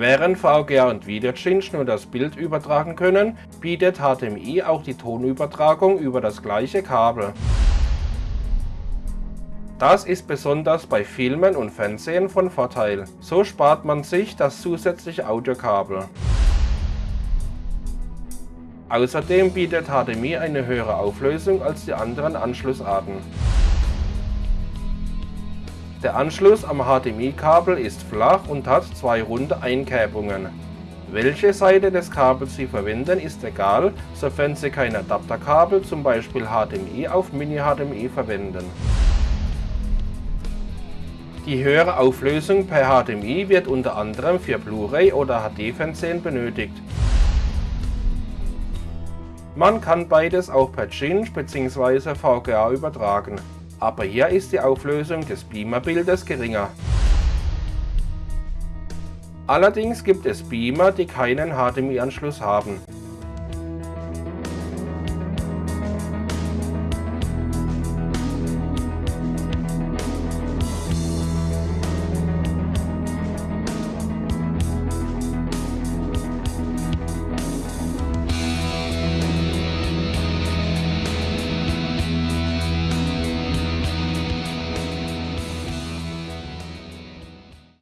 Während VGA und Videocinch nur das Bild übertragen können, bietet HDMI auch die Tonübertragung über das gleiche Kabel. Das ist besonders bei Filmen und Fernsehen von Vorteil. So spart man sich das zusätzliche Audiokabel. Außerdem bietet HDMI eine höhere Auflösung als die anderen Anschlussarten. Der Anschluss am HDMI-Kabel ist flach und hat zwei runde Einkerbungen. Welche Seite des Kabels Sie verwenden ist egal, sofern Sie kein Adapterkabel zum Beispiel HDMI auf Mini-HDMI verwenden. Die höhere Auflösung per HDMI wird unter anderem für Blu-ray oder HD-Fernsehen benötigt. Man kann beides auch per Cinch bzw. VGA übertragen aber hier ist die Auflösung des Beamer-Bildes geringer. Allerdings gibt es Beamer, die keinen HDMI-Anschluss haben.